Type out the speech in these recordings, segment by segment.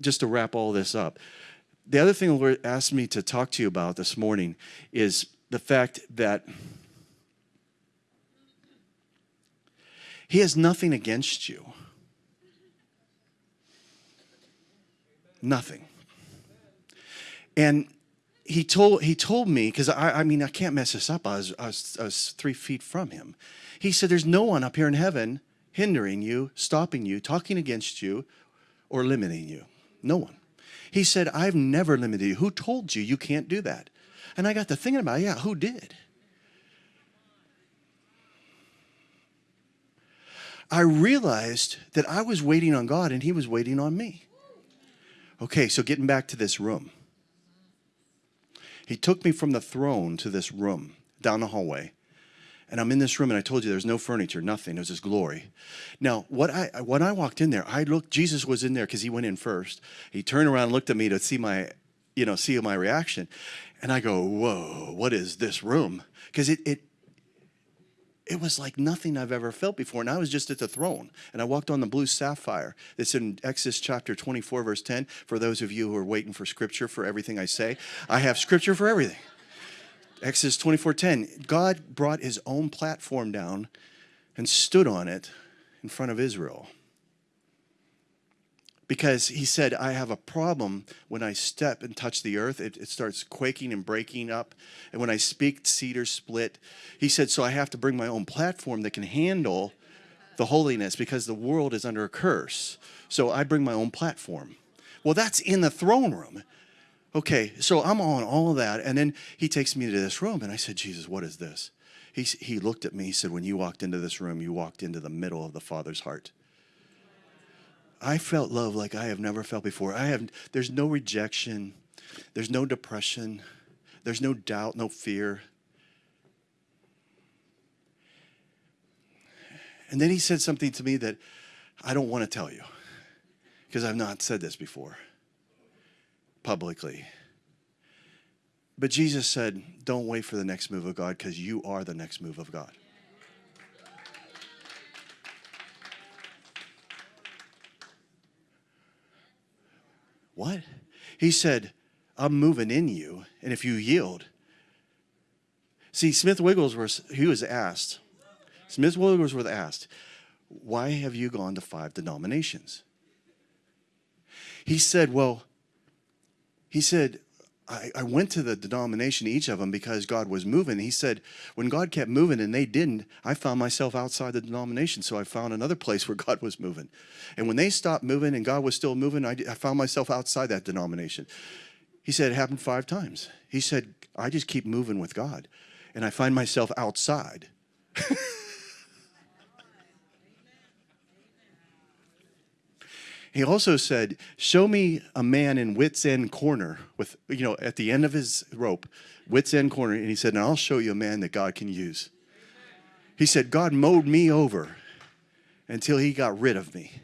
just to wrap all this up, the other thing the Lord asked me to talk to you about this morning is the fact that He has nothing against you. Nothing. And he told he told me because I, I mean I can't mess this up. I was, I was I was three feet from him. He said, "There's no one up here in heaven hindering you, stopping you, talking against you, or limiting you. No one." He said, "I've never limited you. Who told you you can't do that?" And I got to thinking about, yeah, who did? I realized that I was waiting on God and He was waiting on me. Okay, so getting back to this room. He took me from the throne to this room down the hallway. And I'm in this room, and I told you there's no furniture, nothing. It was just glory. Now, what I when I walked in there, I looked. Jesus was in there because He went in first. He turned around, and looked at me to see my, you know, see my reaction, and I go, "Whoa, what is this room?" Because it it it was like nothing I've ever felt before. And I was just at the throne. And I walked on the blue sapphire. It's in Exodus chapter 24, verse 10. For those of you who are waiting for scripture for everything I say, I have scripture for everything. Exodus 24, 10. God brought his own platform down and stood on it in front of Israel because he said, I have a problem when I step and touch the earth. It, it, starts quaking and breaking up. And when I speak, cedars split. He said, So I have to bring my own platform that can handle the holiness because the world is under a curse. So I bring my own platform. Well, that's in the throne room. Okay, so I'm on all of that. And then he takes me to this room, and I said, Jesus, what is this? He, he looked at me, he said, When you walked into this room, you walked into the middle of the Father's heart. I felt love like I have never felt before. I have there's no rejection, there's no depression, there's no doubt, no fear. And then he said something to me that I don't want to tell you because I've not said this before publicly. But Jesus said, Don't wait for the next move of God because you are the next move of God. What? He said, I'm moving in you, and if you yield. See, Smith Wigglesworth, he was asked, Smith Wigglesworth asked, why have you gone to five denominations? He said, well, he said, I, I went to the denomination, each of them, because God was moving. He said, when God kept moving and they didn't, I found myself outside the denomination. So I found another place where God was moving. And when they stopped moving and God was still moving, I, I found myself outside that denomination. He said, it happened five times. He said, I just keep moving with God. And I find myself outside. He also said, Show me a man in wits end corner with, you know, at the end of his rope, wits end corner. And he said, And I'll show you a man that God can use. He said, God mowed me over until he got rid of me.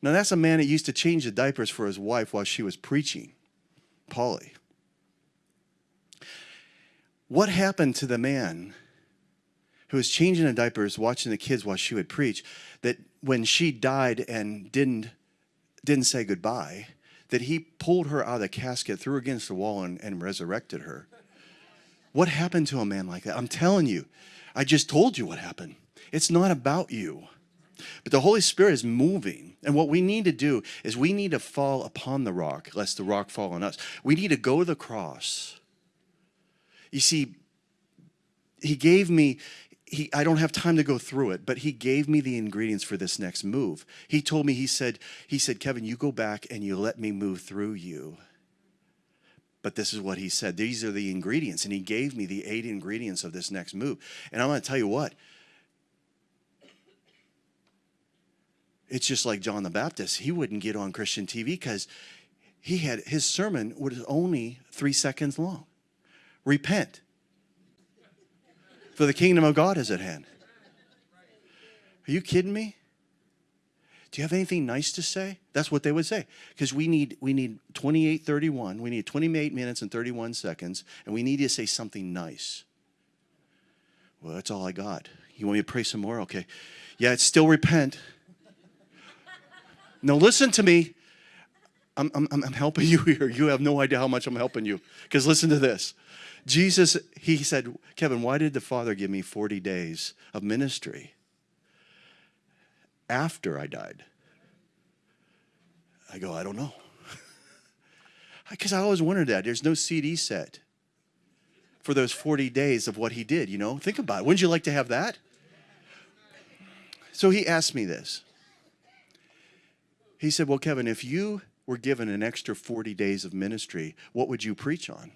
Now, that's a man that used to change the diapers for his wife while she was preaching, Polly. What happened to the man who was changing the diapers, watching the kids while she would preach, that when she died and didn't, didn't say goodbye, that he pulled her out of the casket, threw her against the wall, and, and resurrected her. What happened to a man like that? I'm telling you, I just told you what happened. It's not about you. But the Holy Spirit is moving. And what we need to do is we need to fall upon the rock, lest the rock fall on us. We need to go to the cross. You see, he gave me he, I don't have time to go through it, but he gave me the ingredients for this next move. He told me, he said, he said, Kevin, you go back and you let me move through you. But this is what he said. These are the ingredients. And he gave me the eight ingredients of this next move. And I'm going to tell you what. It's just like John the Baptist. He wouldn't get on Christian TV because he had his sermon was only three seconds long. Repent for the kingdom of God is at hand. Are you kidding me? Do you have anything nice to say? That's what they would say. Because we need we need 28, 31. We need 28 minutes and 31 seconds, and we need you to say something nice. Well, that's all I got. You want me to pray some more? Okay. Yeah, it's still repent. Now, listen to me. I'm, I'm, I'm helping you here. You have no idea how much I'm helping you. Because listen to this. Jesus, he said, Kevin, why did the Father give me 40 days of ministry after I died? I go, I don't know. Because I always wondered that. There's no CD set for those 40 days of what he did, you know? Think about it. Wouldn't you like to have that? So he asked me this. He said, Well, Kevin, if you were given an extra 40 days of ministry, what would you preach on?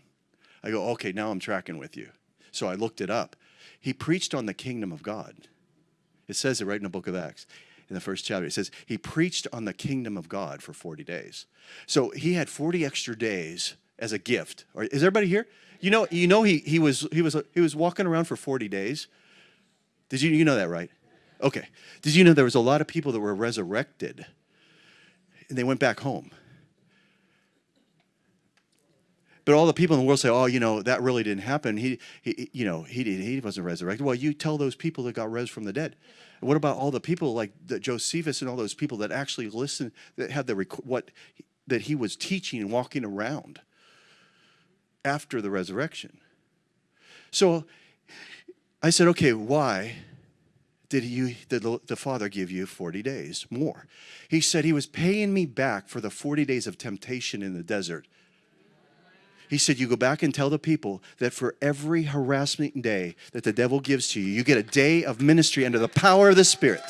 I go, Okay, now I'm tracking with you. So I looked it up. He preached on the kingdom of God. It says it right in the book of Acts in the first chapter. It says he preached on the kingdom of God for 40 days. So he had 40 extra days as a gift. Is everybody here? You know, you know he, he was he was he was walking around for 40 days. Did you you know that right? Okay. Did you know there was a lot of people that were resurrected and they went back home? But all the people in the world say, "Oh, you know, that really didn't happen. He, he you know, he he wasn't resurrected." Well, you tell those people that got res from the dead. What about all the people like the Josephus and all those people that actually listened, that had the what that he was teaching and walking around after the resurrection? So I said, "Okay, why?" did you did the father give you 40 days more he said he was paying me back for the 40 days of temptation in the desert he said, You go back and tell the people that for every harassment day that the devil gives to you, you get a day of ministry under the power of the Spirit.